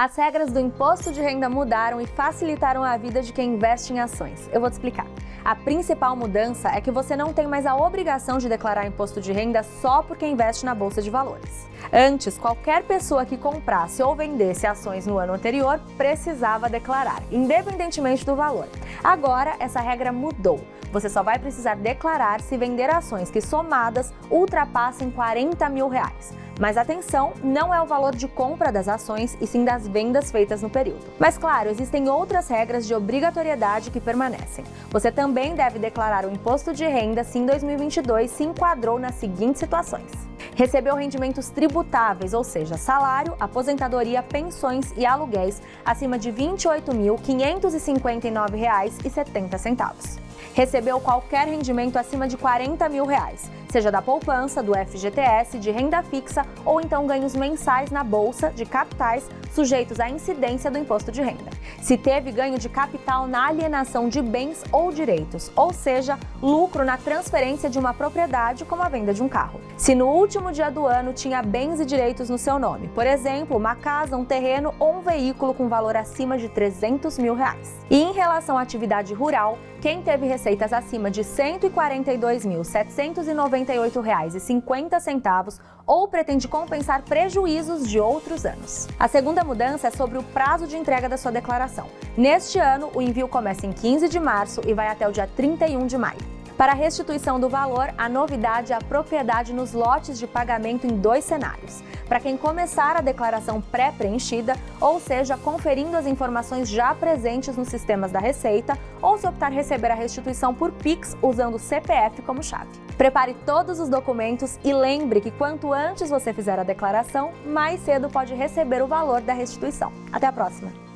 As regras do imposto de renda mudaram e facilitaram a vida de quem investe em ações. Eu vou te explicar. A principal mudança é que você não tem mais a obrigação de declarar imposto de renda só porque investe na bolsa de valores. Antes, qualquer pessoa que comprasse ou vendesse ações no ano anterior precisava declarar, independentemente do valor. Agora, essa regra mudou. Você só vai precisar declarar se vender ações que somadas ultrapassem 40 mil reais. Mas atenção, não é o valor de compra das ações e sim das vendas feitas no período. Mas claro, existem outras regras de obrigatoriedade que permanecem. Você também deve declarar o imposto de renda se em 2022 se enquadrou nas seguintes situações recebeu rendimentos tributáveis, ou seja, salário, aposentadoria, pensões e aluguéis acima de R$ 28.559,70 recebeu qualquer rendimento acima de 40 mil reais, seja da poupança, do FGTS, de renda fixa ou então ganhos mensais na bolsa de capitais sujeitos à incidência do imposto de renda. Se teve ganho de capital na alienação de bens ou direitos, ou seja, lucro na transferência de uma propriedade como a venda de um carro. Se no último dia do ano tinha bens e direitos no seu nome, por exemplo, uma casa, um terreno ou um veículo com valor acima de 300 mil reais. E em relação à atividade rural, quem teve receitas acima de R$ 142.798,50 ou pretende compensar prejuízos de outros anos. A segunda mudança é sobre o prazo de entrega da sua declaração. Neste ano, o envio começa em 15 de março e vai até o dia 31 de maio. Para a restituição do valor, a novidade é a propriedade nos lotes de pagamento em dois cenários. Para quem começar a declaração pré-preenchida, ou seja, conferindo as informações já presentes nos sistemas da Receita, ou se optar receber a restituição por Pix usando o CPF como chave. Prepare todos os documentos e lembre que quanto antes você fizer a declaração, mais cedo pode receber o valor da restituição. Até a próxima!